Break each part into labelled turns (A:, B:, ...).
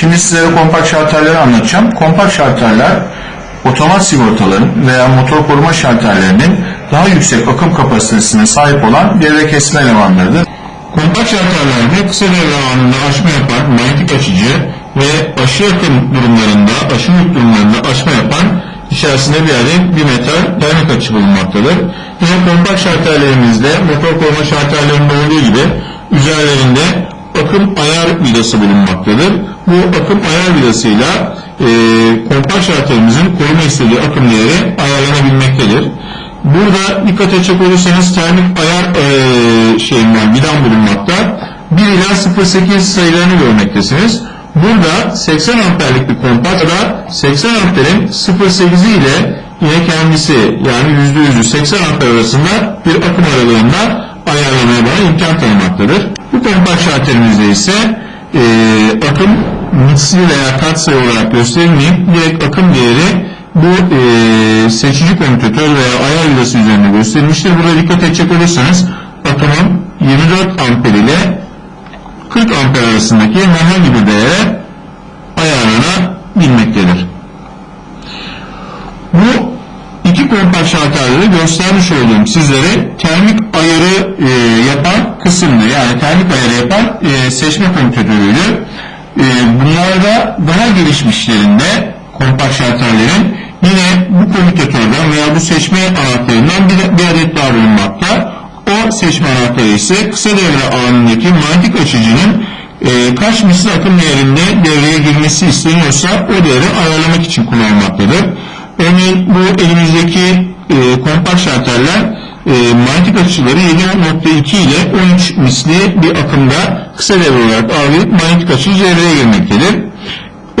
A: Şimdi sizlere kompakt şarterleri anlatacağım. Kompakt şarterler otomat sigortaların veya motor koruma şarterlerinin daha yüksek akım kapasitesine sahip olan devre kesme elemanlarıdır. Kompakt şarterlerde kısa devre anında açma yapan manyetik açıcı ve aşı akım durumlarında, aşı yük durumlarında açma yapan içerisinde bir adet bir metal termik açı bulunmaktadır. Yine kompakt şarterlerimizde motor koruma şarterlerinde olduğu gibi üzerlerinde akım ayar vidası bulunmaktadır. Bu akım ayar vidasıyla e, kompakt şarterimizin koruma istediği akım değeri ayarlanabilmektedir. Burada dikkat edecek olursanız termik ayar e, şeyinden vidam bulunmakta. 1 ila 0.8 sayılarını görmektesiniz. Burada 80 amperlik bir kompakta 80 amperin 0.8'i ile yine kendisi yani %100'ü 80 amper arasında bir akım aralığında ayarlamaya bana imkan tanımaktadır. Bu kompakt şarterimizde ise e, akım misli veya katsayı olarak gösterilmeyip direkt akım değeri bu e, seçici komütatör veya ayar vidası üzerinde gösterilmiştir. Burada dikkat edecek olursanız akımın 24 amper ile 40 amper arasındaki herhangi bir değere ayarlanabilmektedir. Bu kompakt şarterleri göstermiş olduğum sizlere termik ayarı e, yapan kısımda yani termik ayarı yapan e, seçme komütatörüydü. E, bunlarda daha gelişmişlerinde kompakt şarterlerin yine bu komütatörden veya bu seçme anahtarından bir, bir adet daha bulunmakta. O seçme anahtarı ise kısa devre anındaki manyetik açıcının e, kaç misli akım değerinde devreye girmesi isteniyorsa o değeri ayarlamak için kullanılmaktadır. Örneğin bu elimizdeki e, kompakt şarterler e, manyetik açıları 7.2 ile 13 misli bir akımda kısa devre olarak algılayıp manyetik açıcı devreye girmektedir.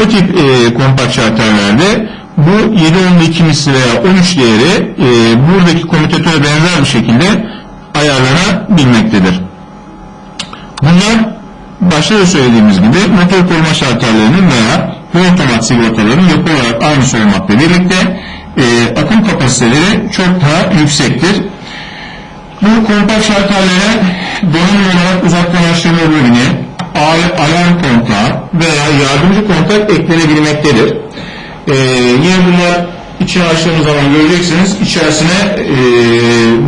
A: O tip e, kompakt şarterlerde bu 7.2 misli veya 13 değeri e, buradaki komütatöre benzer bir şekilde ayarlanabilmektedir. Bunlar başta da söylediğimiz gibi motor koruma şarterlerinin veya bu otomat sigortaların yapı olarak aynısı olmakla birlikte e, akım kapasiteleri çok daha yüksektir. Bu kompakt şarterlere donanım olarak uzaktan açtırma bölümü, alarm kontağı veya yardımcı kontak eklenebilmektedir. E, yine bunlar içine açtığımız zaman göreceksiniz içerisine e,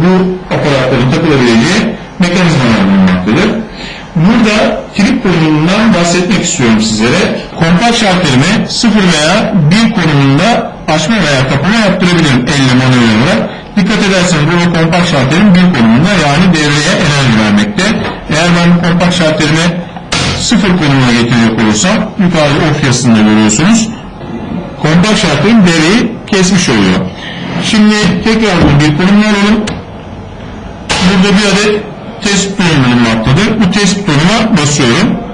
A: bu aparatların takılabileceği mekanizmalar bulunmaktadır. Burada trip konumundan bahsetmek istiyorum sizlere. Kompakt şarterimi 0 veya 1 konumunda açma veya kapama yaptırabilirim elle manuel olarak. Dikkat ederseniz burada kompakt şarterim 1 konumunda yani devreye enerji vermekte. Eğer ben bu kompakt şarterimi 0 konumuna getirecek olursam yukarıda off yazısında görüyorsunuz. Kompakt şarterim devreyi kesmiş oluyor. Şimdi tekrar bir konumuna alalım. Burada bir adet test butonu bulunmaktadır. Bu test butonuna basıyorum.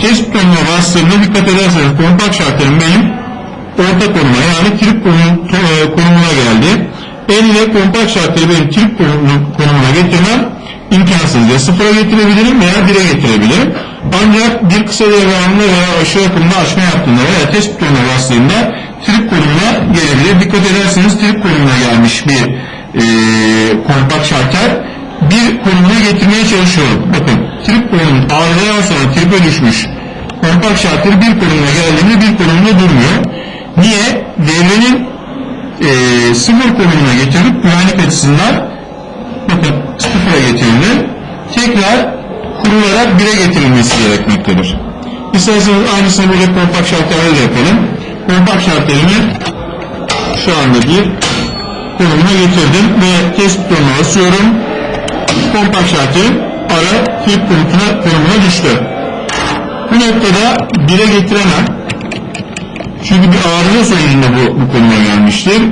A: Test butonuna bastığımda dikkat ederseniz kompakt şarterim benim orta konuma yani trip konumuna geldi. El ile kompakt şarteri benim trip konumuna getirmem imkansız. Ya sıfıra getirebilirim veya bire getirebilirim. Ancak bir kısa anında veya aşağı akımda açma yaptığında veya test butonuna bastığımda trip konumuna gelebilir. Dikkat ederseniz trip konumuna gelmiş bir e, kompakt şarter bir konumuna getirmeye çalışıyorum. Bakın trip konumunun arızadan sonra tripe düşmüş kompakt şartları bir konumuna geldiğinde bir konumunda durmuyor. Niye? Devrenin e, sıfır konumuna getirip güvenlik açısından bakın sıfıra getirildi. Tekrar kurularak bire getirilmesi gerekmektedir. İsterseniz aynısını böyle kompakt şartlarla da yapalım. Kompakt şartlarını şu anda bir konumuna getirdim ve test butonuna basıyorum kompakt şartı ara flip konumuna, düştü. Bu noktada 1'e getiremem. Çünkü bir arıza sonucunda bu, bu konuma gelmiştir.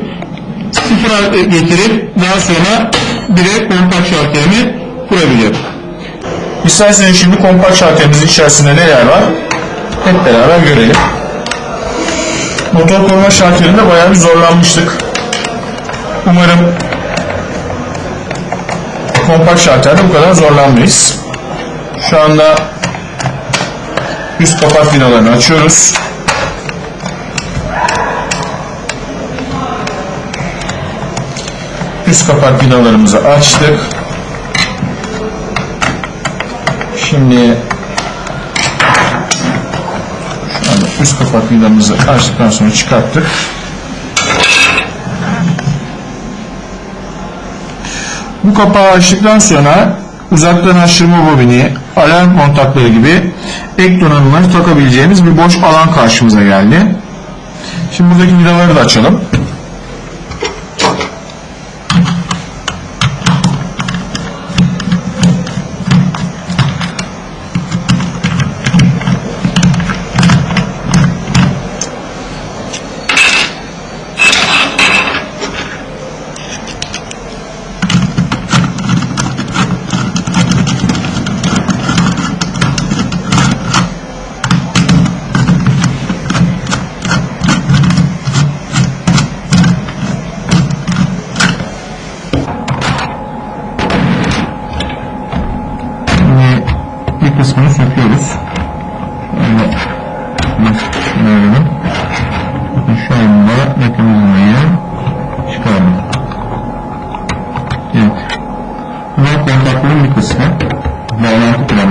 A: Sıfıra getirip daha sonra 1'e kompakt şartlarını kurabilir. İsterseniz şimdi kompakt şartlarımızın içerisinde neler var? Hep beraber görelim. Motor koruma şartlarında bayağı bir zorlanmıştık. Umarım kompakt şarterde bu kadar zorlanmayız. Şu anda üst kapak finalarını açıyoruz. Üst kapak binalarımızı açtık. Şimdi üst kapak vidamızı açtıktan sonra çıkarttık. Bu kapağı açtıktan sonra uzaktan aşırma bobini, alarm kontakları gibi ek donanımları takabileceğimiz bir boş alan karşımıza geldi. Şimdi buradaki vidaları da açalım.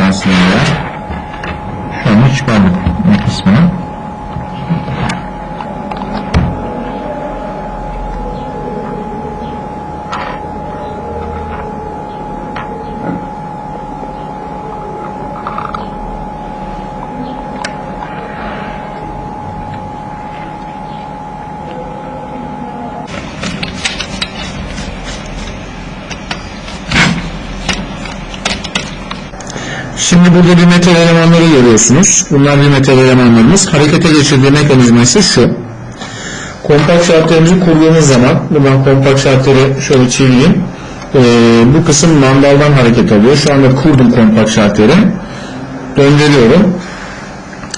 A: Planasyonuyla. Şu anda çıkardık bir kısmını. Şimdi burada bir metal elemanları görüyorsunuz. Bunlar bir metal elemanlarımız. Harekete geçirdiği mekanizma ise şu. Kompakt şartlarımızı kurduğumuz zaman, buradan kompakt şartları şöyle çevireyim. Ee, bu kısım mandaldan hareket alıyor. Şu anda kurdum kompakt şartları. Döndürüyorum.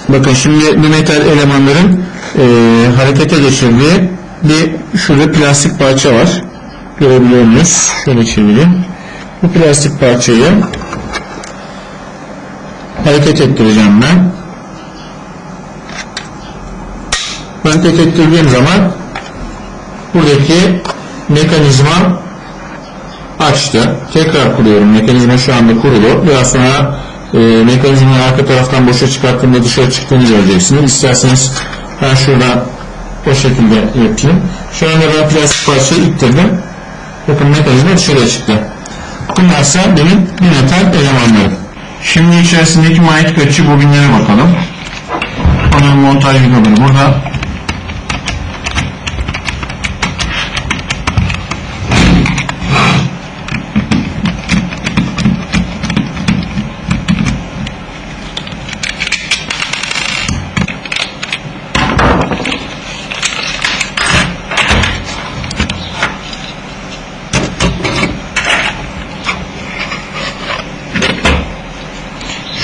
A: Bakın şimdi bu metal elemanların e, harekete geçirdiği bir şurada plastik parça var. Görebiliyor muyuz? Şöyle çevireyim. Bu plastik parçayı hareket ettireceğim ben. Hareket ettirdiğim zaman buradaki mekanizma açtı. Tekrar kuruyorum. Mekanizma şu anda kurulu. Biraz sonra e, mekanizmayı arka taraftan boşa çıkarttığımda dışarı çıktığını göreceksiniz. İsterseniz ben şurada o şekilde yapayım. Şu anda ben plastik parçayı ittirdim. Bakın mekanizma dışarıya çıktı. Bunlarsa benim bir metal elemanlarım. Şimdi içerisindeki manyetik açı bobinlere bakalım. Onun montaj vidaları burada.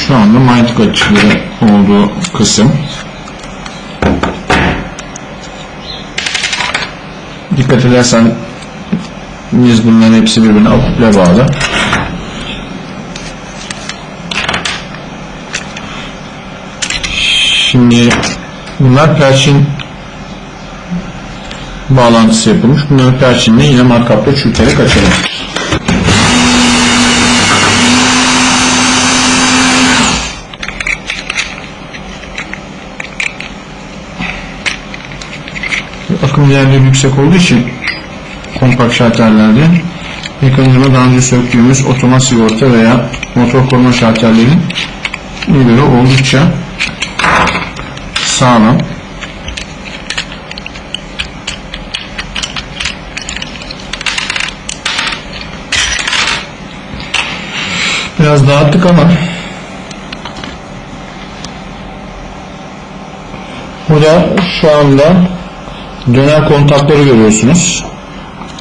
A: Şu açıları olduğu kısım. Dikkat edersen biz bunların hepsi birbirine akuple bağlı. Şimdi bunlar perçin bağlantısı yapılmış. Bunları perçinle yine markapla çürüterek açalım. Akım değerleri yüksek olduğu için kompakt şalterlerde mekanizma daha önce söktüğümüz otomat sigorta veya motor koruma şalterlerin göre oldukça sağlam. Biraz dağıttık ama burada şu anda döner kontakları görüyorsunuz.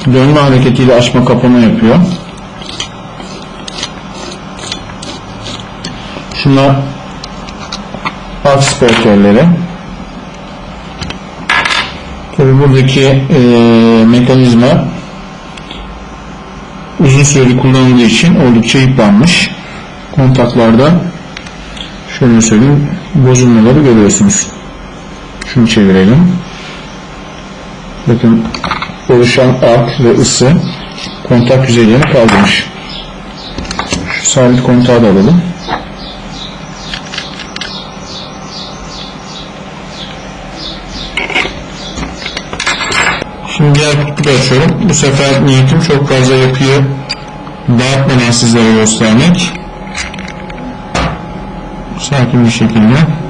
A: Dönme hareketiyle açma kapama yapıyor. Şunlar alt sportörleri. Tabi buradaki e, mekanizma uzun süreli kullanıldığı için oldukça yıpranmış. Kontaklarda şöyle söyleyeyim bozulmaları görüyorsunuz. Şunu çevirelim. Bakın oluşan ark ve ısı kontak yüzeylerini kaldırmış. Şu sabit kontağı da alalım. Şimdi diğer kutuyu açıyorum. Bu sefer niyetim çok fazla yapıyı dağıtmadan sizlere göstermek. Sakin bir şekilde.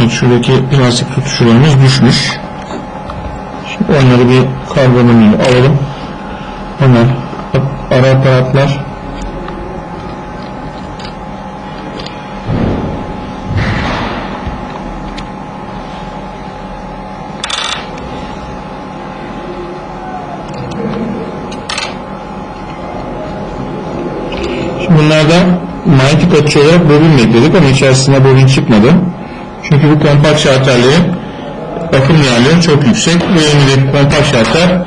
A: Evet, şuradaki plastik tutuşlarımız düşmüş. Şimdi onları bir karbonunu alalım. Hemen ara aparatlar Şimdi bunlardan manyetik açı olarak bobin bekledik ama içerisinde bobin çıkmadı. Çünkü bu kompakt şarterlerin akım değerleri çok yüksek. Bu yönündeki kompakt şarter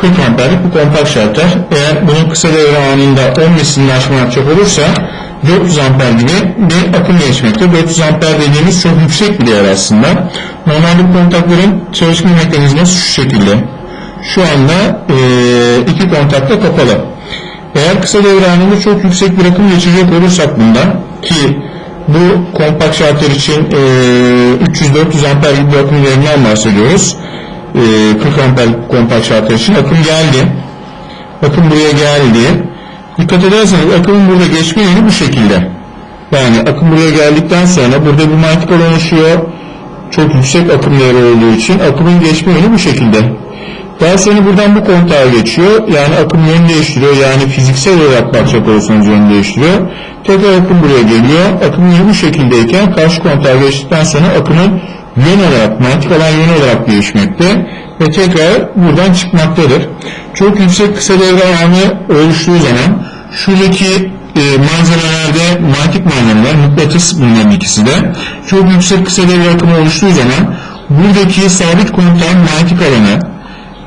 A: 40 amperlik bir kompakt şarter. Eğer bunun kısa devre anında 10 mislini aşma yapacak olursa 400 amper gibi bir akım geçmekte. 400 amper dediğimiz çok yüksek bir değer aslında. Normalde bu kontakların çalışma mekanizması şu şekilde. Şu anda e, iki kontak da kapalı. Eğer kısa devre anında çok yüksek bir akım geçirecek olursak bundan ki bu kompakt şartlar için e, 300-400 amper gibi akım değerinden bahsediyoruz. E, 40 amper kompakt şartlar için akım geldi. Akım buraya geldi. Dikkat ederseniz akımın burada geçme yönü bu şekilde. Yani akım buraya geldikten sonra burada bir manyetik alan oluşuyor. Çok yüksek akım değeri olduğu için akımın geçme yönü bu şekilde. Daha sonra buradan bu kontağa geçiyor. Yani akım yön değiştiriyor. Yani fiziksel olarak bakacak olursanız yön değiştiriyor. Tekrar akım buraya geliyor. Akım yönü bu şekildeyken karşı kontağa geçtikten sonra akımın yön olarak, manyetik alan yön olarak değişmekte ve tekrar buradan çıkmaktadır. Çok yüksek kısa devre alanı oluştuğu zaman şuradaki e, malzemelerde manyetik malzemeler, mıknatıs bunların ikisi de çok yüksek kısa devre akımı oluştuğu zaman buradaki sabit kontağın manyetik alanı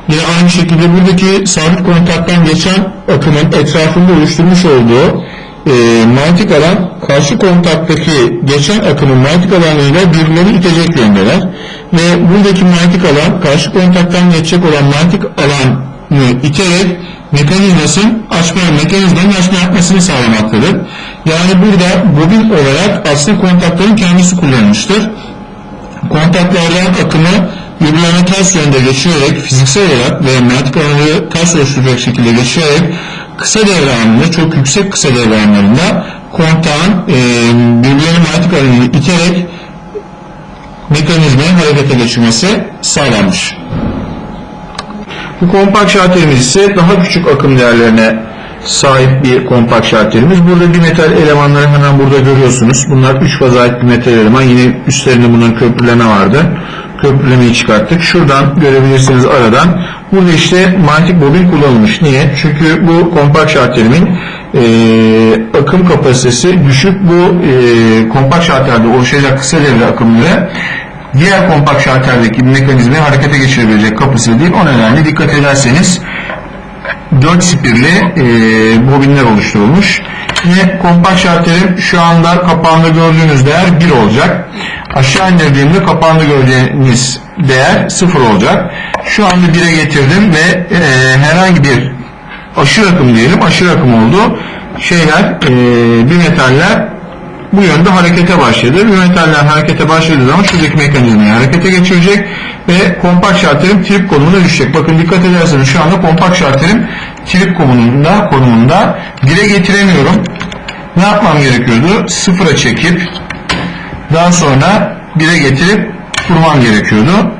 A: Yine aynı şekilde buradaki sabit kontaktan geçen akımın etrafında oluşturmuş olduğu e, manyetik alan karşı kontaktaki geçen akımın manyetik alanıyla birbirlerini itecek yöndeler. Ve buradaki manyetik alan karşı kontaktan geçecek olan manyetik alanı iterek mekanizmasının açma, mekanizmanın açma yapmasını sağlamaktadır. Yani burada bobin olarak aslında kontakların kendisi kullanılmıştır. Kontaklardan akımı birbirlerine ters yönde geçirerek fiziksel olarak ve manyetik alanı ters oluşturacak şekilde geçirerek kısa devre çok yüksek kısa devre anlarında kontağın e, birbirlerine manyetik alanını iterek mekanizmayı harekete geçirmesi sağlanmış. Bu kompakt şarterimiz ise daha küçük akım değerlerine sahip bir kompakt şarterimiz. Burada bir metal elemanları hemen burada görüyorsunuz. Bunlar 3 faza ait bir metal eleman. Yine üstlerinde bunun köprüleme vardı. Köprülemeyi çıkarttık. Şuradan görebilirsiniz aradan. Burada işte manyetik bobin kullanılmış. Niye? Çünkü bu kompakt şarterimin e, akım kapasitesi düşük. Bu e, kompakt şarterde oluşacak kısa devre akımları diğer kompakt şarterdeki mekanizmayı harekete geçirebilecek kapasite değil. O nedenle dikkat ederseniz 4 spirli e, bobinler oluşturulmuş. Yine kompakt şarterim şu anda kapağında gördüğünüz değer 1 olacak. Aşağı indirdiğimde kapağında gördüğünüz değer 0 olacak. Şu anda 1'e getirdim ve e, herhangi bir aşırı akım diyelim aşırı akım oldu. Şeyler e, bir metaller bu yönde harekete başladı. Bu metaller harekete başladığı zaman şuradaki mekanizmayı harekete geçirecek ve kompakt şarterim trip konumuna düşecek. Bakın dikkat ederseniz şu anda kompakt şarterim trip konumunda, konumunda dile getiremiyorum. Ne yapmam gerekiyordu? Sıfıra çekip daha sonra 1'e getirip kurmam gerekiyordu.